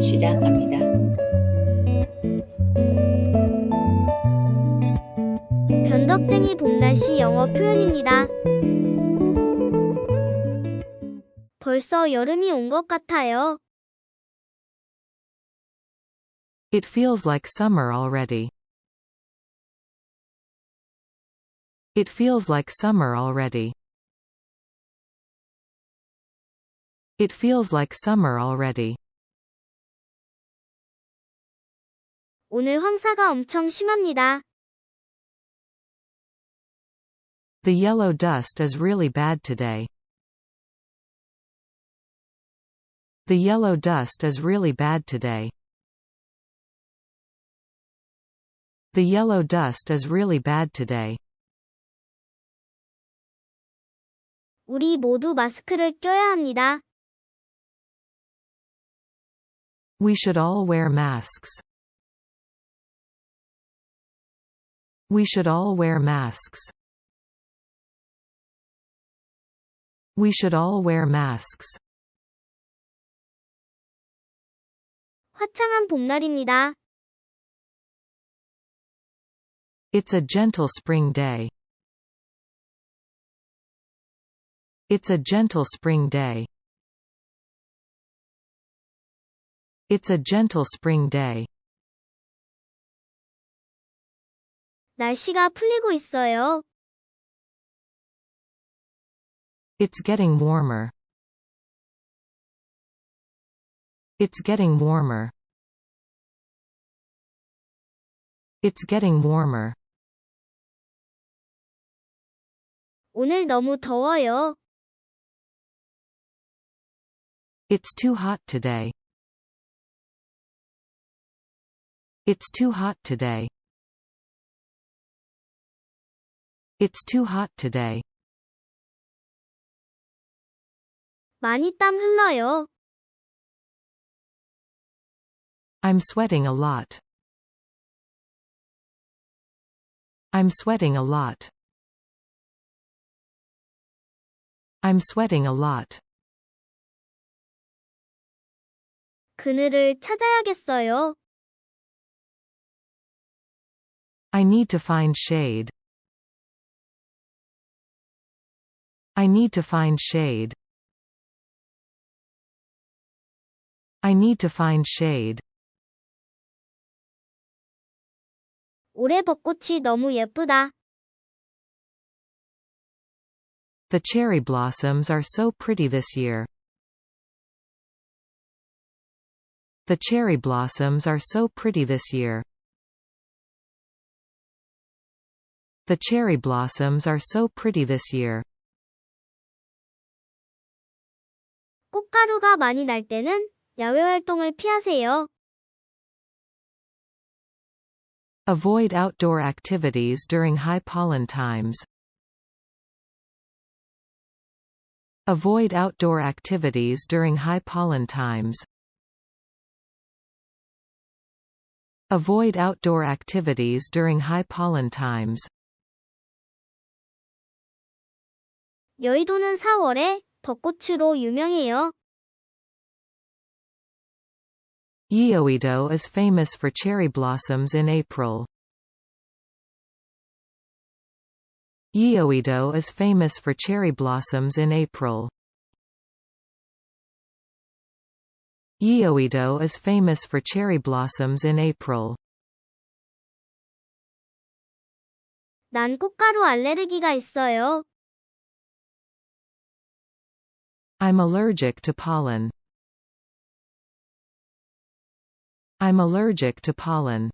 시작합니다. 변덕쟁이 봄날씨 영어 표현입니다. 벌써 여름이 온 것 같아요. It feels like summer already. It feels like summer already. It feels like summer already. 오늘 황사가 엄청 심합니다. The yellow dust is really bad today. The yellow dust is really bad today. The yellow dust is really bad today. 우리 모두 마스크를 껴야 합니다. We should all wear masks. We should all wear masks. We should all wear masks. 화창한 봄날입니다. It's a gentle spring day. It's a gentle spring day. It's a gentle spring day. 날씨가 풀리고 있어요. It's getting warmer. It's getting warmer. It's getting warmer. 오늘 너무 더워요. It's too hot today. It's too hot today. It's too hot today. 많이 땀 흘러요. I'm sweating a lot. I'm sweating a lot. I'm sweating a lot. 그늘을 찾아야겠어요. I need to find shade. I need to find shade. I need to find shade. 올해 벚꽃이 너무 예쁘다. The cherry blossoms are so pretty this year. The cherry blossoms are so pretty this year. The cherry blossoms are so pretty this year. 꽃가루가 많이 날 때는 야외 활동을 피하세요. Avoid outdoor activities during high pollen times. Avoid outdoor activities during high pollen times. Avoid outdoor activities during high pollen times. 여의도는 4월에 벚꽃으로 유명해요. Yeouido is famous for cherry blossoms in April. Yeouido is famous for cherry blossoms in April. Yeouido is famous for cherry blossoms in April. 난 꽃가루 알레르기가 있어요. I'm allergic to pollen. I'm allergic to pollen.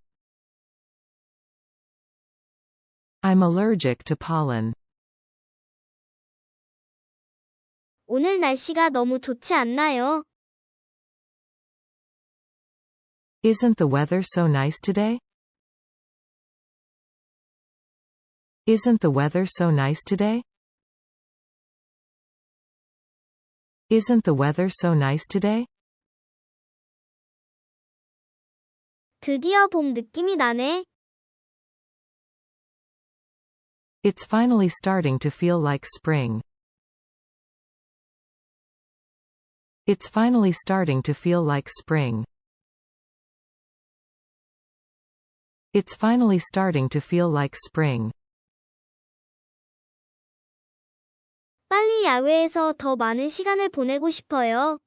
I'm allergic to pollen. 오늘 날씨가 너무 좋지 않나요? Isn't the weather so nice today? Isn't the weather so nice today? Isn't the weather so nice today? 드디어 봄 느낌이 나네. It's finally starting to feel like spring. It's finally starting to feel like spring. It's finally starting to feel like spring. 빨리 야외에서 더 많은 시간을 보내고 싶어요.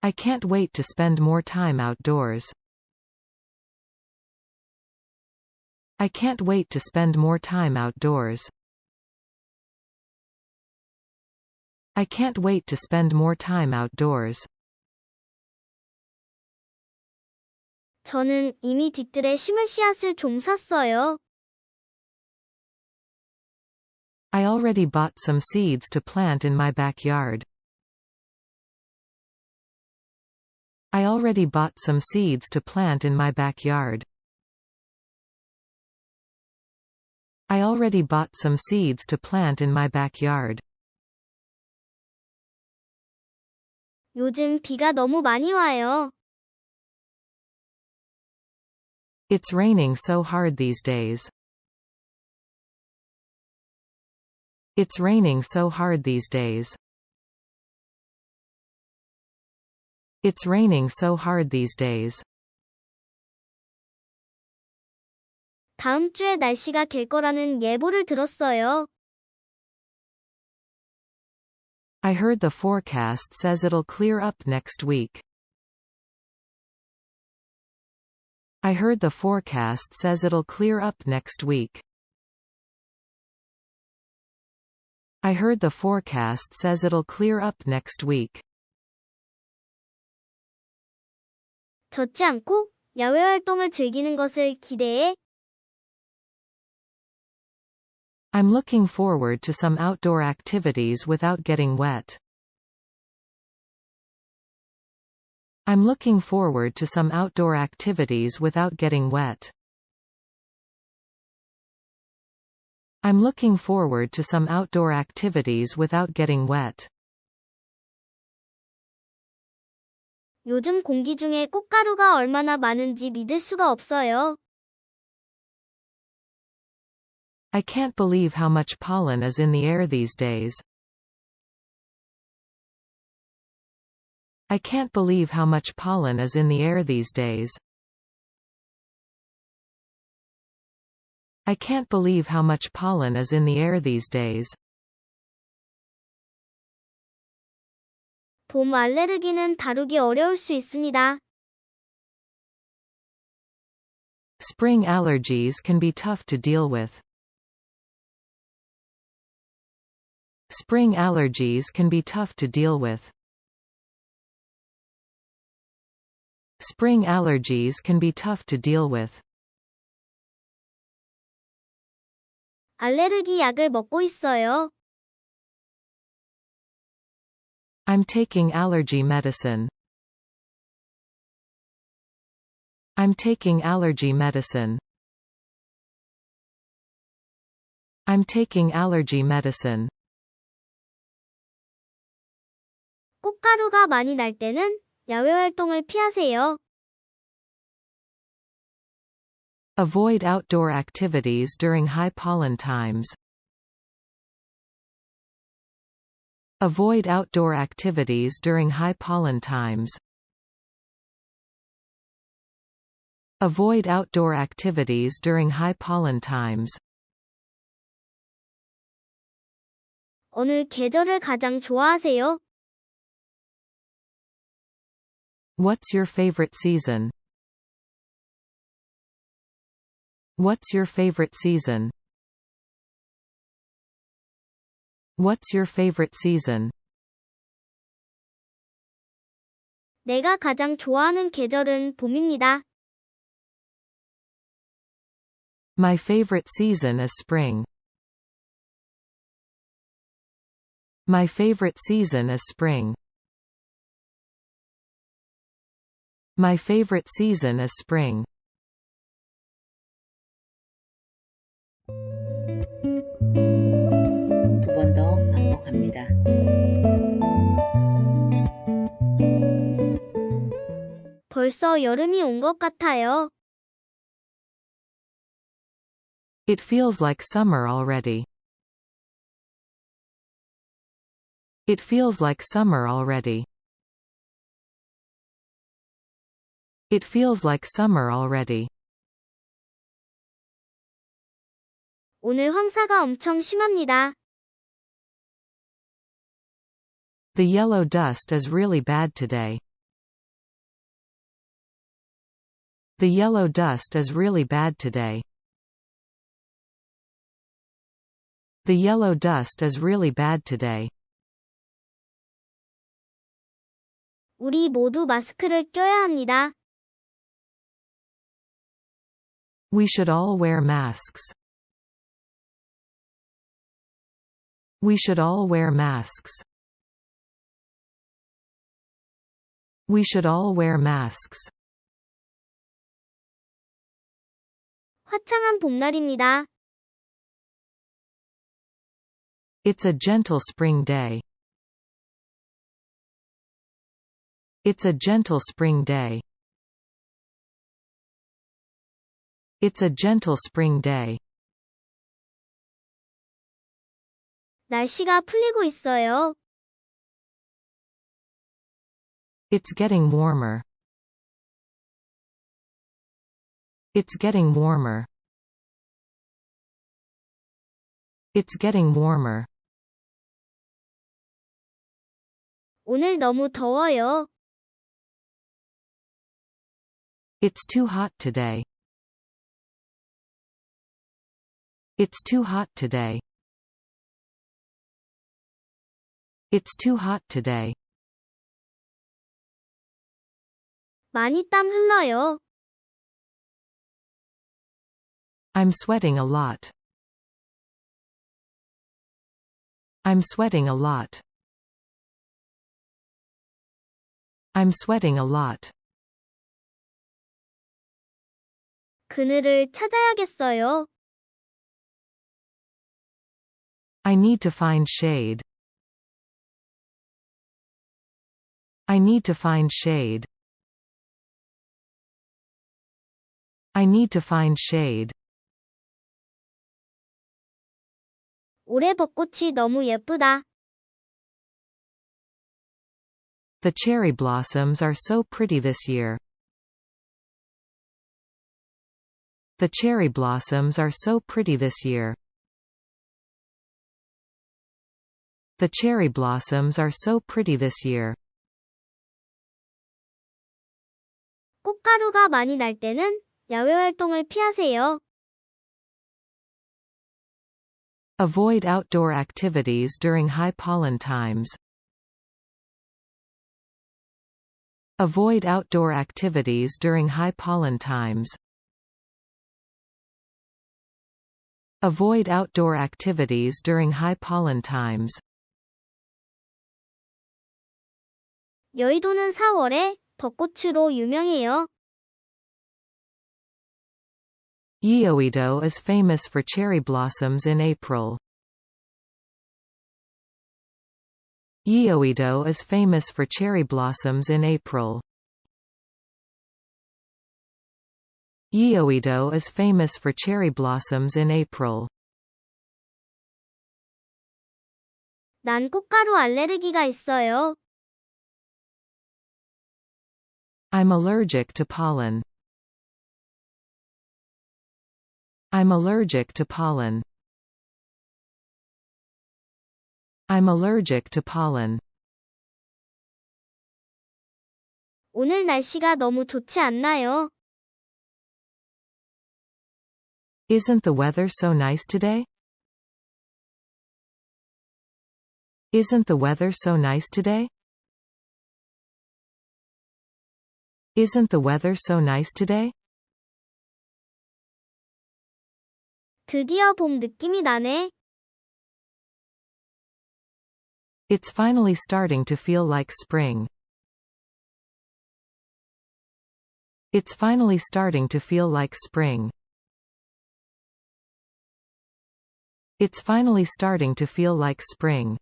I can't wait to spend more time outdoors. I can't wait to spend more time outdoors. I can't wait to spend more time outdoors. 저는 이미 뒤뜰에 심을 씨앗을 좀 샀어요. I already bought some seeds to plant in my backyard. I already bought some seeds to plant in my backyard. I already bought some seeds to plant in my backyard. 요즘 비가 너무 많이 와요. It's raining so hard these days. It's raining so hard these days. It's raining so hard these days. 다음 주에 날씨가 될 거라는 예보를 들었어요. I heard the forecast says it'll clear up next week. I heard the forecast says it'll clear up next week. I heard the forecast says it'll clear up next week. 젖지 않고 야외 활동을 즐기는 것을 기대해 I'm looking forward to some outdoor activities without getting wet. I'm looking forward to some outdoor activities without getting wet. I'm looking forward to some outdoor activities without getting wet. 요즘 공기 중에 꽃가루가 얼마나 많은지 믿을 수가 없어요. I can't believe how much pollen is in the air these days. I can't believe how much pollen is in the air these days. I can't believe how much pollen is in the air these days. 봄 알레르기는 다루기 어려울 수 있습니다. Spring allergies can be tough to deal with. Spring allergies can be tough to deal with. Spring allergies can be tough to deal with. 알레르기 약을 먹고 있어요. I'm taking allergy medicine. I'm taking allergy medicine. I'm taking allergy medicine. 꽃가루가 많이 날 때는 야외 활동을 피하세요. Avoid outdoor activities during high pollen times. Avoid outdoor activities during high pollen times. Avoid outdoor activities during high pollen times. 어느 계절을 가장 좋아하세요? What's your favorite season? What's your favorite season? What's your favorite season? 내가 가장 좋아하는 계절은 봄입니다. My favorite season is spring. My favorite season is spring. My favorite season is spring. 벌써 여름이 온 것 같아요. It feels like summer already. It feels like summer already. It feels like summer already. 오늘 황사가 엄청 심합니다. The yellow dust is really bad today. The yellow dust is really bad today. The yellow dust is really bad today. 우리 모두 마스크를 껴야 합니다. We should all wear masks. We should all wear masks. We should all wear masks. 화창한 봄날입니다. It's a gentle spring day. It's a gentle spring day. It's a gentle spring day. 날씨가 풀리고 있어요. It's getting warmer. It's getting warmer. It's getting warmer. 오늘 너무 더워요. It's too hot today. It's too hot today. It's too hot today. 많이 땀 흘러요. I'm sweating a lot. I'm sweating a lot. I'm sweating a lot. 그늘을 찾아야겠어요. I need to find shade. I need to find shade. I need to find shade. 올해 벚꽃이 너무 예쁘다. The cherry blossoms are so pretty this year. The cherry blossoms are so pretty this year. The cherry blossoms are so pretty this year. 꽃가루가 많이 날 때는 야외 활동을 피하세요. Avoid outdoor activities during high pollen times. Avoid outdoor activities during high pollen times. Avoid outdoor activities during high pollen times. 여의도는 4월에 벚꽃으로 유명해요. Yeouido is famous for cherry blossoms in April. Yeouido is famous for cherry blossoms in April. Yeouido is famous for cherry blossoms in April. 난 꽃가루 알레르기가 있어요. I'm allergic to pollen. I'm allergic to pollen. I'm allergic to pollen. 오늘 날씨가 너무 좋지 않나요? Isn't the weather so nice today? Isn't the weather so nice today? Isn't the weather so nice today? 드디어 봄 느낌이 나네. It's finally starting to feel like spring. It's finally starting to feel like spring. It's finally starting to feel like spring.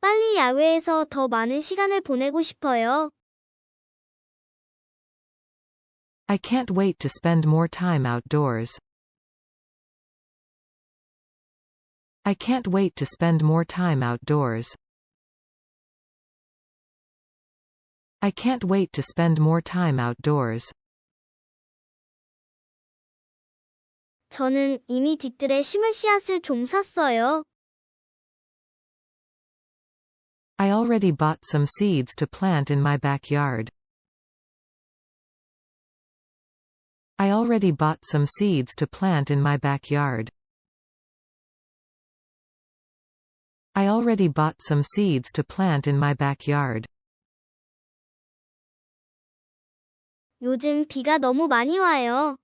빨리 야외에서 더 많은 시간을 보내고 싶어요. I can't wait to spend more time outdoors. I can't wait to spend more time outdoors. I can't wait to spend more time outdoors. 저는 이미 뒤뜰에 심을 씨앗을 좀 샀어요. I already bought some seeds to plant in my backyard. I already bought some seeds to plant in my backyard. I already bought some seeds to plant in my backyard. 요즘 비가 너무 많이 와요.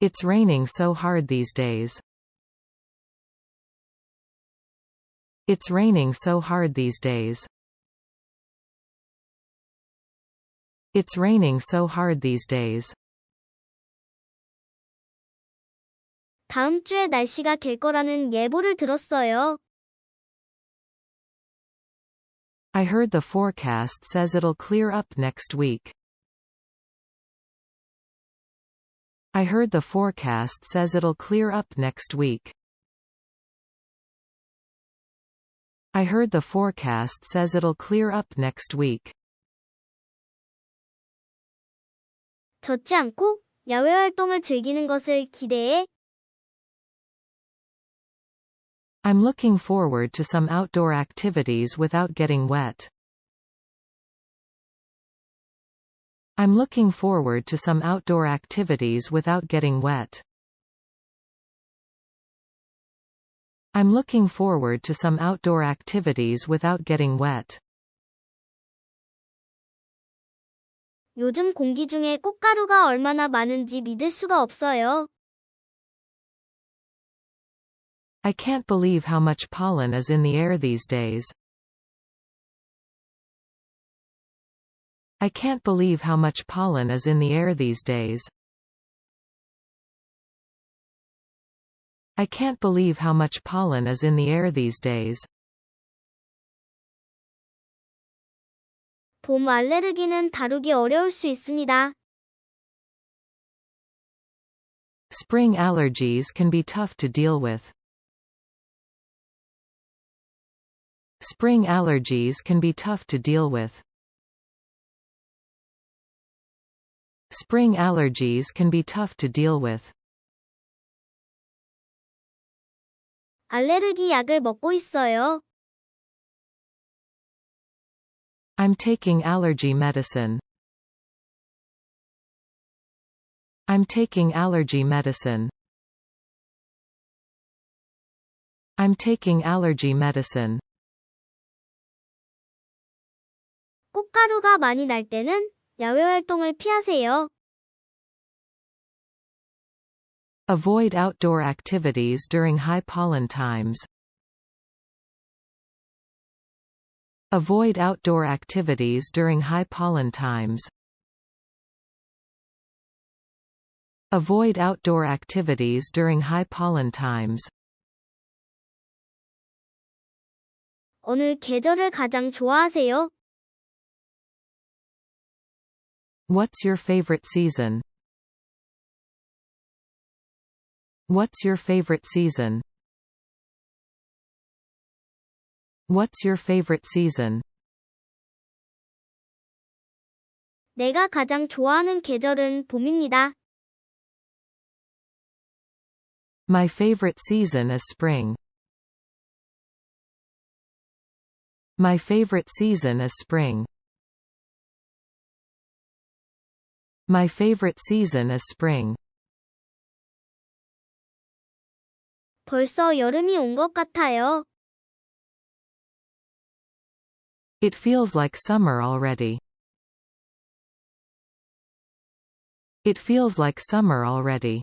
It's raining so hard these days. It's raining so hard these days. It's raining so hard these days. 다음 주에 날씨가 갤 거라는 예보를 들었어요. I heard the forecast says it'll clear up next week. I heard the forecast says it'll clear up next week. I heard the forecast says it'll clear up next week. 젖지 않고 야외 활동을 즐기는 것을 기대해 I'm looking forward to some outdoor activities without getting wet. I'm looking forward to some outdoor activities without getting wet. I'm looking forward to some outdoor activities without getting wet. 요즘 공기 중에 꽃가루가 얼마나 많은지 믿을 수가 없어요. I can't believe how much pollen is in the air these days. I can't believe how much pollen is in the air these days. I can't believe how much pollen is in the air these days. 봄 알레르기는 다루기 어려울 수 있습니다. Spring allergies can be tough to deal with. Spring allergies can be tough to deal with. Spring allergies can be tough to deal with. 알레르기 약을 먹고 있어요. I'm taking allergy medicine. I'm taking allergy medicine. I'm taking allergy medicine. 꽃가루가 많이 날 때는 야외 활동을 피하세요. Avoid outdoor activities during high pollen times. Avoid outdoor activities during high pollen times. Avoid outdoor activities during high pollen times. 어느 계절을 가장 좋아하세요? What's your favorite season? What's your favorite season? What's your favorite season? 내가 가장 좋아하는 계절은 봄입니다. My favorite season is spring. My favorite season is spring. My favorite season is spring. 벌써 여름이 온 것 같아요. It feels like summer already. It feels like summer already.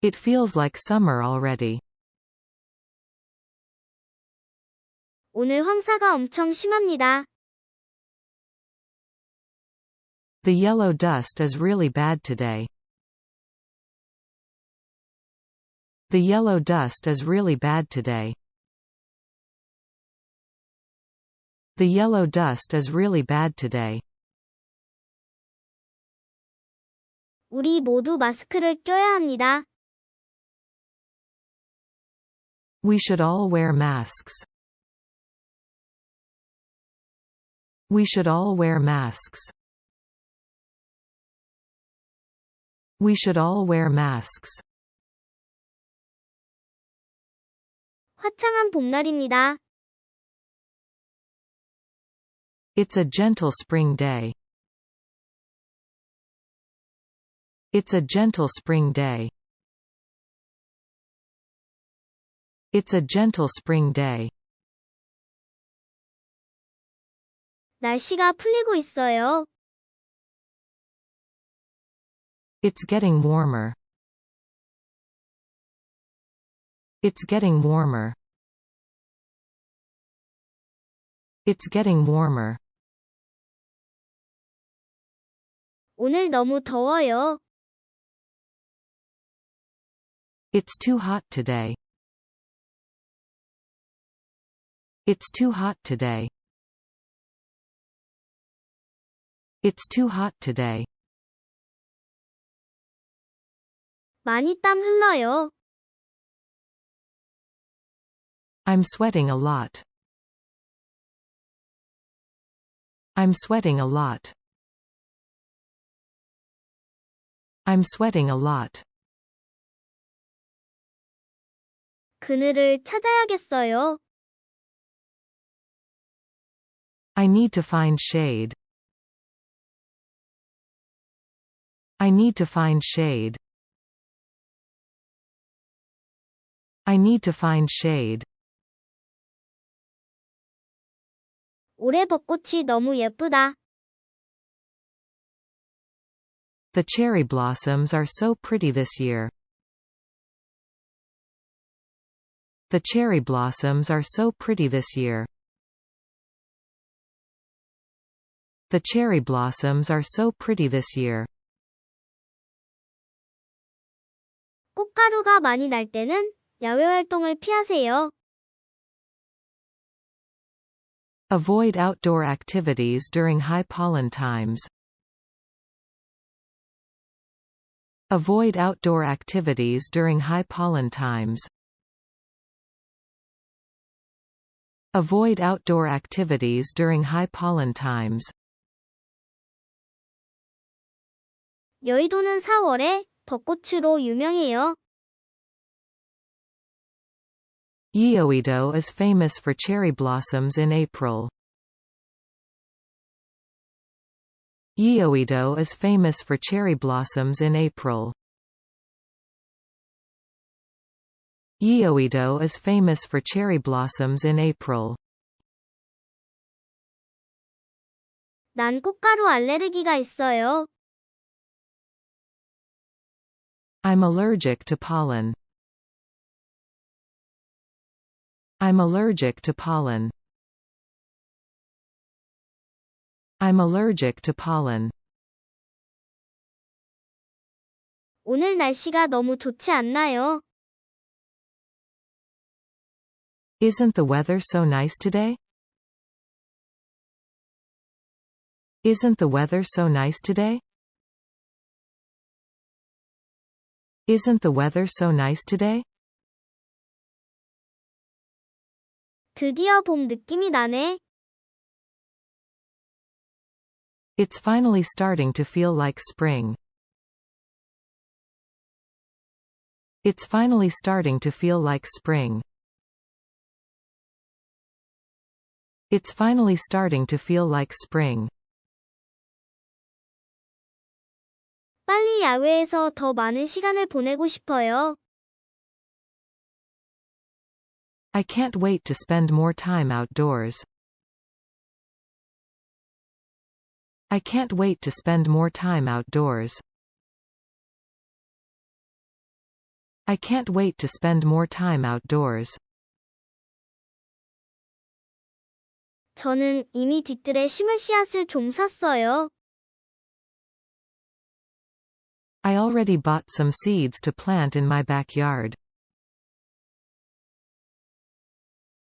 It feels like summer already. 오늘 황사가 엄청 심합니다. The yellow dust is really bad today. The yellow dust is really bad today. The yellow dust is really bad today. 우리 모두 마스크를 껴야 합니다. We should all wear masks. We should all wear masks. We should all wear masks. 화창한 봄날입니다. It's a gentle spring day. It's a gentle spring day. It's a gentle spring day. 날씨가 풀리고 있어요. It's getting warmer. It's getting warmer. It's getting warmer. 오늘 너무 더워요. It's too hot today. It's too hot today. It's too hot today. 많이 땀 흘러요. I'm sweating a lot. I'm sweating a lot. I'm sweating a lot. 그늘을 찾아야겠어요. I need to find shade. I need to find shade. I need to find shade. 올해 벚꽃이 너무 예쁘다. The cherry blossoms are so pretty this year. The cherry blossoms are so pretty this year. The cherry blossoms are so pretty this year. 꽃가루가 많이 날 때는 야외 활동을 피하세요. Avoid outdoor activities during high pollen times. Avoid outdoor activities during high pollen times. Avoid outdoor activities during high pollen times. 여의도는 4월에 벚꽃으로 유명해요. Yeouido is famous for cherry blossoms in April. Yeouido is famous for cherry blossoms in April. Yeouido is famous for cherry blossoms in April. 난 꽃가루 알레르기가 있어요. I'm allergic to pollen. I'm allergic to pollen. I'm allergic to pollen. 오늘 날씨가 너무 좋지 않나요? Isn't the weather so nice today? Isn't the weather so nice today? Isn't the weather so nice today? 드디어 봄 느낌이 나네. It's finally starting to feel like spring. It's finally starting to feel like spring. It's finally starting to feel like spring. 빨리 야외에서 더 많은 시간을 보내고 싶어요. I can't wait to spend more time outdoors. I can't wait to spend more time outdoors. I can't wait to spend more time outdoors. 저는 이미 뒤뜰에 심을 씨앗을 좀 샀어요. I already bought some seeds to plant in my backyard.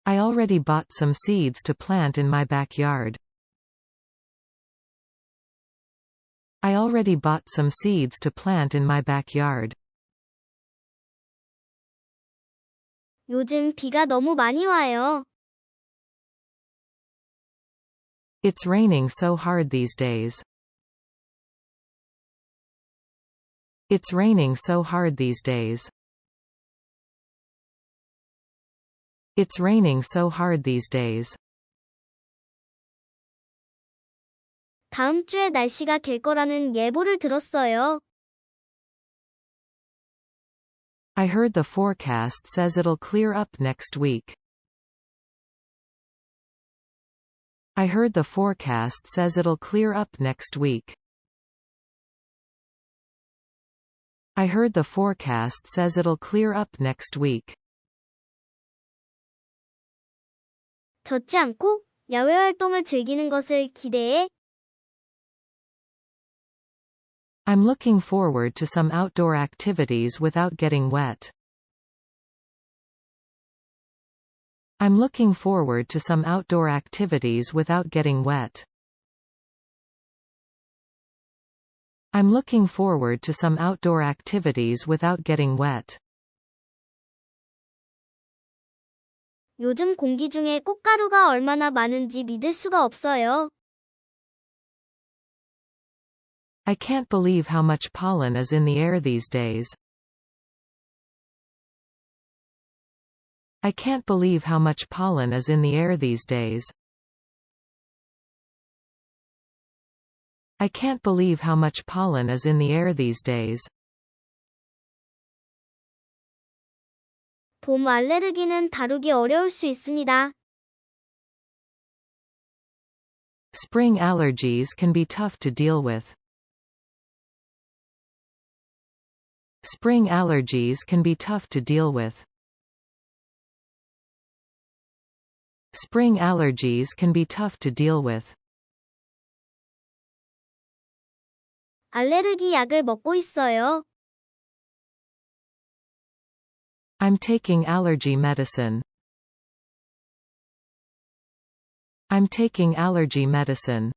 I already bought some seeds to plant in my backyard. I already bought some seeds to plant in my backyard. 요즘 비가 너무 많이 와요. It's raining so hard these days. It's raining so hard these days. It's raining so hard these days. 다음 주에 날씨가 갤 거라는 예보를 들었어요. I heard the forecast says it'll clear up next week. I heard the forecast says it'll clear up next week. I heard the forecast says it'll clear up next week. 젖지 않고 야외 활동을 즐기는 것을 기대해. I'm looking forward to some outdoor activities without getting wet. I'm looking forward to some outdoor activities without getting wet. I'm looking forward to some outdoor activities without getting wet. 요즘 공기 중에 꽃가루가 얼마나 많은지 믿을 수가 없어요. I can't believe how much pollen is in the air these days. I can't believe how much pollen is in the air these days. I can't believe how much pollen is in the air these days. 봄 알레르기는 다루기 어려울 수 있습니다. Spring allergies can be tough to deal with. Spring allergies can be tough to deal with. Spring allergies can be tough to deal with. 알레르기 약을 먹고 있어요. I'm taking allergy medicine. I'm taking allergy medicine.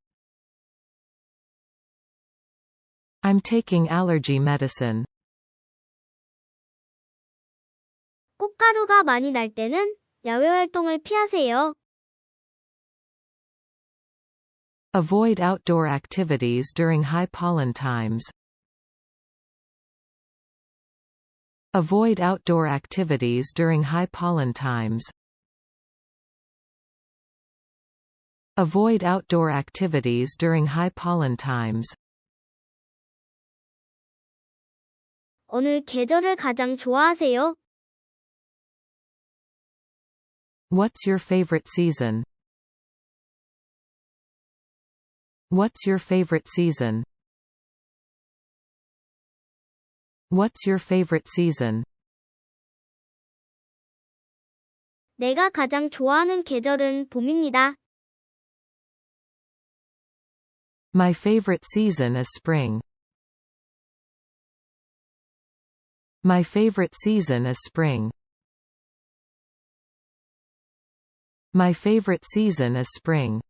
I'm taking allergy medicine. 꽃가루가 많이 날 때는 야외 활동을 피하세요. Avoid outdoor activities during high pollen times. Avoid outdoor activities during high pollen times. Avoid outdoor activities during high pollen times. 어느 계절을 가장 좋아하세요? What's your favorite season? What's your favorite season? What's your favorite season? 내가 가장 좋아하는 계절은 봄입니다. My favorite season is spring. My favorite season is spring. My favorite season is spring.